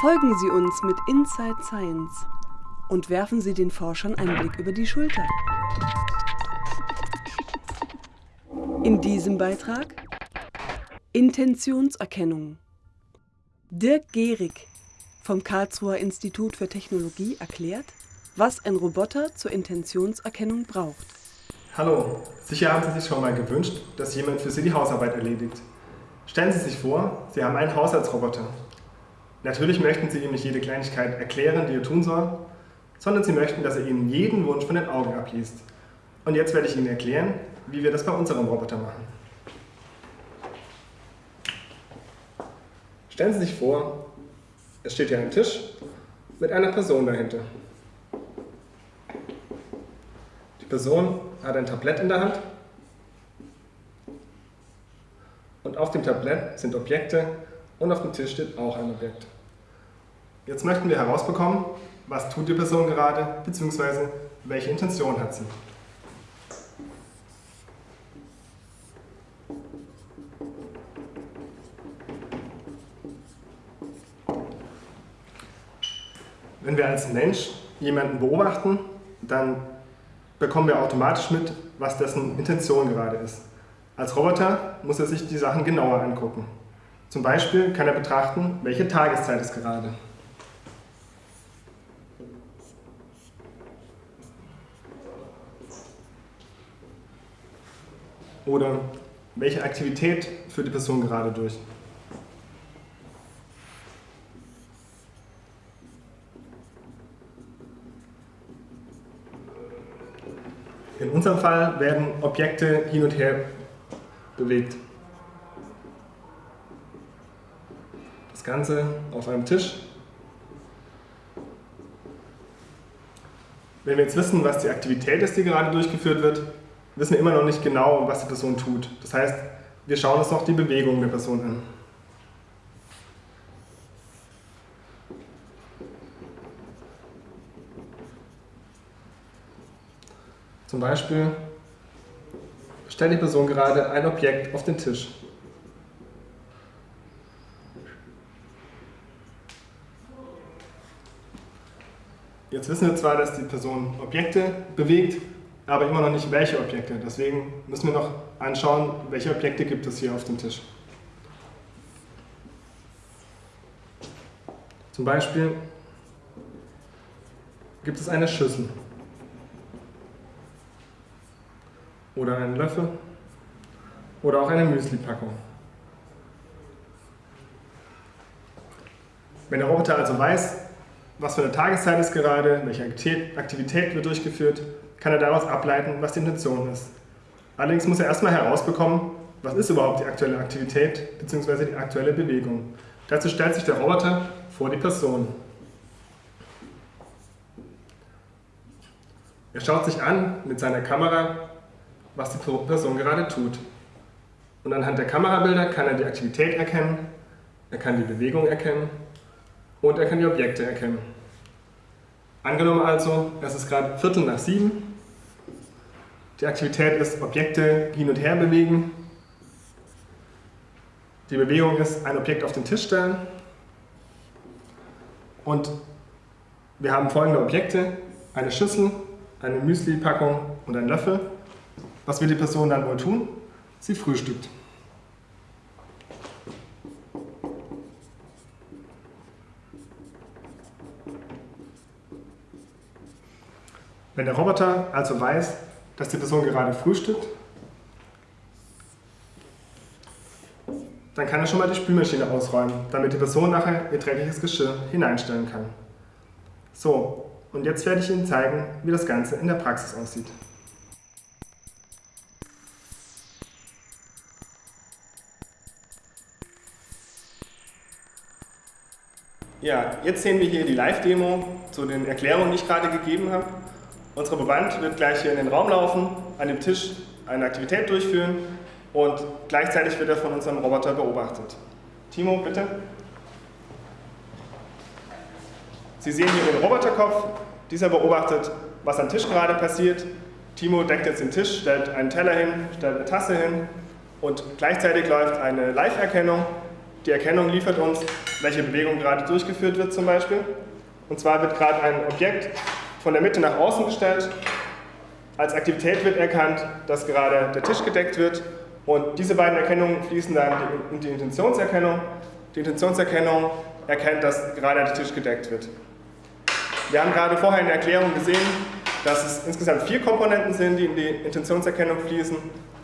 Folgen Sie uns mit Inside Science und werfen Sie den Forschern einen Blick über die Schulter. In diesem Beitrag Intentionserkennung. Dirk Gehrig vom Karlsruher Institut für Technologie erklärt, was ein Roboter zur Intentionserkennung braucht. Hallo, sicher haben Sie sich schon mal gewünscht, dass jemand für Sie die Hausarbeit erledigt. Stellen Sie sich vor, Sie haben einen Haushaltsroboter. Natürlich möchten Sie ihm nicht jede Kleinigkeit erklären, die er tun soll, sondern Sie möchten, dass er Ihnen jeden Wunsch von den Augen abliest. Und jetzt werde ich Ihnen erklären, wie wir das bei unserem Roboter machen. Stellen Sie sich vor, es steht hier ein Tisch mit einer Person dahinter. Die Person hat ein Tablett in der Hand und auf dem Tablett sind Objekte und auf dem Tisch steht auch ein Objekt. Jetzt möchten wir herausbekommen, was tut die Person gerade, beziehungsweise welche Intention hat sie. Wenn wir als Mensch jemanden beobachten, dann bekommen wir automatisch mit, was dessen Intention gerade ist. Als Roboter muss er sich die Sachen genauer angucken. Zum Beispiel kann er betrachten, welche Tageszeit es gerade. Oder welche Aktivität führt die Person gerade durch. In unserem Fall werden Objekte hin und her bewegt. Ganze auf einem Tisch. Wenn wir jetzt wissen, was die Aktivität ist, die gerade durchgeführt wird, wissen wir immer noch nicht genau, was die Person tut. Das heißt, wir schauen uns noch die Bewegung der Person an. Zum Beispiel stellt die Person gerade ein Objekt auf den Tisch. Jetzt wissen wir zwar, dass die Person Objekte bewegt, aber immer noch nicht welche Objekte. Deswegen müssen wir noch anschauen, welche Objekte gibt es hier auf dem Tisch. Zum Beispiel gibt es eine Schüssel. oder einen Löffel oder auch eine Müsli-Packung. Wenn der Roboter also weiß, was für eine Tageszeit ist gerade, welche Aktivität wird durchgeführt, kann er daraus ableiten, was die Intention ist. Allerdings muss er erstmal herausbekommen, was ist überhaupt die aktuelle Aktivität bzw. die aktuelle Bewegung. Dazu stellt sich der Roboter vor die Person. Er schaut sich an mit seiner Kamera, was die Person gerade tut. Und anhand der Kamerabilder kann er die Aktivität erkennen, er kann die Bewegung erkennen und er kann die Objekte erkennen. Angenommen also, es ist gerade Viertel nach sieben, die Aktivität ist Objekte hin und her bewegen, die Bewegung ist ein Objekt auf den Tisch stellen und wir haben folgende Objekte, eine Schüssel, eine Müsli-Packung und ein Löffel. Was wird die Person dann wohl tun? Sie frühstückt. Wenn der Roboter also weiß, dass die Person gerade frühstückt, dann kann er schon mal die Spülmaschine ausräumen, damit die Person nachher ihr dreckiges Geschirr hineinstellen kann. So, und jetzt werde ich Ihnen zeigen, wie das Ganze in der Praxis aussieht. Ja, jetzt sehen wir hier die Live-Demo zu den Erklärungen, die ich gerade gegeben habe. Unsere Proband wird gleich hier in den Raum laufen, an dem Tisch eine Aktivität durchführen und gleichzeitig wird er von unserem Roboter beobachtet. Timo, bitte. Sie sehen hier den Roboterkopf. Dieser beobachtet, was am Tisch gerade passiert. Timo deckt jetzt den Tisch, stellt einen Teller hin, stellt eine Tasse hin und gleichzeitig läuft eine Live-Erkennung Die Erkennung liefert uns, welche Bewegung gerade durchgeführt wird zum Beispiel. Und zwar wird gerade ein Objekt von der Mitte nach außen gestellt. Als Aktivität wird erkannt, dass gerade der Tisch gedeckt wird. Und diese beiden Erkennungen fließen dann in die Intentionserkennung. Die Intentionserkennung erkennt, dass gerade der Tisch gedeckt wird. Wir haben gerade vorher in der Erklärung gesehen, dass es insgesamt vier Komponenten sind, die in die Intentionserkennung fließen.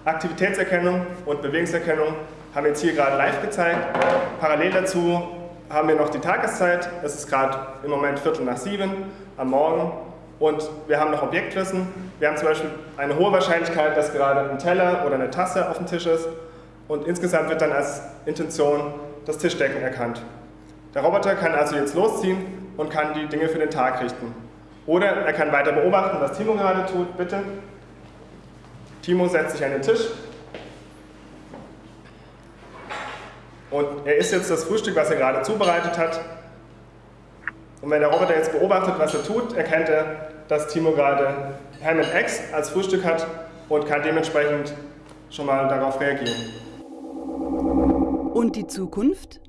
Aktivitätserkennung und Bewegungserkennung haben wir jetzt hier gerade live gezeigt. Parallel dazu haben wir noch die Tageszeit. Es ist gerade im Moment Viertel nach sieben am Morgen. Und wir haben noch Objektwissen. Wir haben zum Beispiel eine hohe Wahrscheinlichkeit, dass gerade ein Teller oder eine Tasse auf dem Tisch ist. Und insgesamt wird dann als Intention das Tischdecken erkannt. Der Roboter kann also jetzt losziehen und kann die Dinge für den Tag richten. Oder er kann weiter beobachten, was Timo gerade tut. Bitte. Timo setzt sich an den Tisch. Und er isst jetzt das Frühstück, was er gerade zubereitet hat. Und wenn der Roboter jetzt beobachtet, was er tut, erkennt er, dass Timo gerade Ham and Eggs als Frühstück hat und kann dementsprechend schon mal darauf reagieren. Und die Zukunft?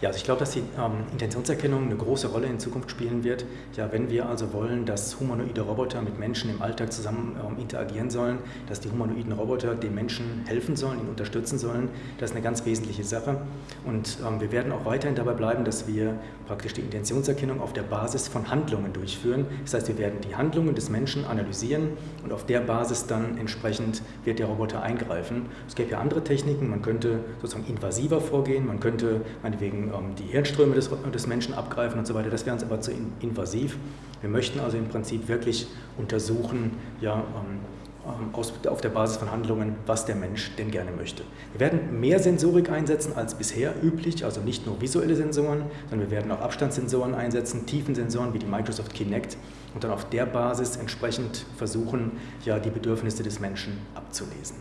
Ja, also ich glaube, dass die ähm, Intentionserkennung eine große Rolle in Zukunft spielen wird. Ja, wenn wir also wollen, dass humanoide Roboter mit Menschen im Alltag zusammen ähm, interagieren sollen, dass die humanoiden Roboter den Menschen helfen sollen, ihn unterstützen sollen, das ist eine ganz wesentliche Sache. Und ähm, wir werden auch weiterhin dabei bleiben, dass wir praktisch die Intentionserkennung auf der Basis von Handlungen durchführen. Das heißt, wir werden die Handlungen des Menschen analysieren und auf der Basis dann entsprechend wird der Roboter eingreifen. Es gäbe ja andere Techniken, man könnte sozusagen invasiver vorgehen, man könnte meinetwegen ähm, die Hirnströme des, des, Menschen abgreifen und so weiter. Das wäre uns aber zu invasiv. Wir möchten also im Prinzip wirklich untersuchen, ja, ähm, ähm, aus, auf der Basis von Handlungen, was der Mensch denn gerne möchte. Wir werden mehr Sensorik einsetzen als bisher üblich, also nicht nur visuelle Sensoren, sondern wir werden auch Abstandssensoren einsetzen, Tiefensensoren wie die Microsoft Kinect und dann auf der Basis entsprechend versuchen, ja, die Bedürfnisse des Menschen abzulesen.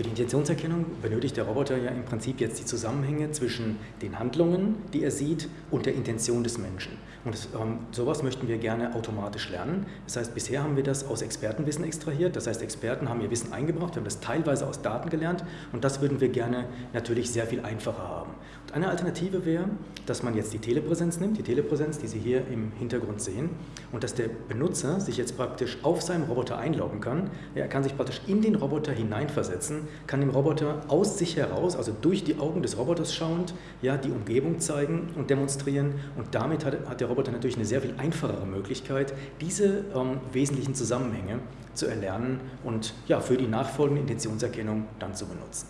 Für die Intentionserkennung benötigt der Roboter ja im Prinzip jetzt die Zusammenhänge zwischen den Handlungen, die er sieht, und der Intention des Menschen. Und das, ähm, sowas möchten wir gerne automatisch lernen. Das heißt, bisher haben wir das aus Expertenwissen extrahiert. Das heißt, Experten haben ihr Wissen eingebracht, wir haben das teilweise aus Daten gelernt und das würden wir gerne natürlich sehr viel einfacher haben. Und eine Alternative wäre, dass man jetzt die Telepräsenz nimmt, die Telepräsenz, die Sie hier im Hintergrund sehen, und dass der Benutzer sich jetzt praktisch auf seinem Roboter einloggen kann. Er kann sich praktisch in den Roboter hineinversetzen kann dem Roboter aus sich heraus, also durch die Augen des Roboters schauend, ja, die Umgebung zeigen und demonstrieren. Und damit hat, hat der Roboter natürlich eine sehr viel einfachere Möglichkeit, diese ähm, wesentlichen Zusammenhänge zu erlernen und ja, für die nachfolgende Intentionserkennung dann zu benutzen.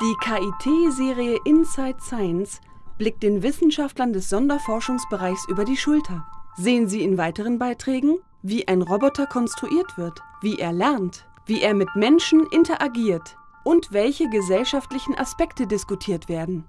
Die KIT-Serie Inside Science blickt den Wissenschaftlern des Sonderforschungsbereichs über die Schulter. Sehen Sie in weiteren Beiträgen, wie ein Roboter konstruiert wird, wie er lernt, wie er mit Menschen interagiert und welche gesellschaftlichen Aspekte diskutiert werden.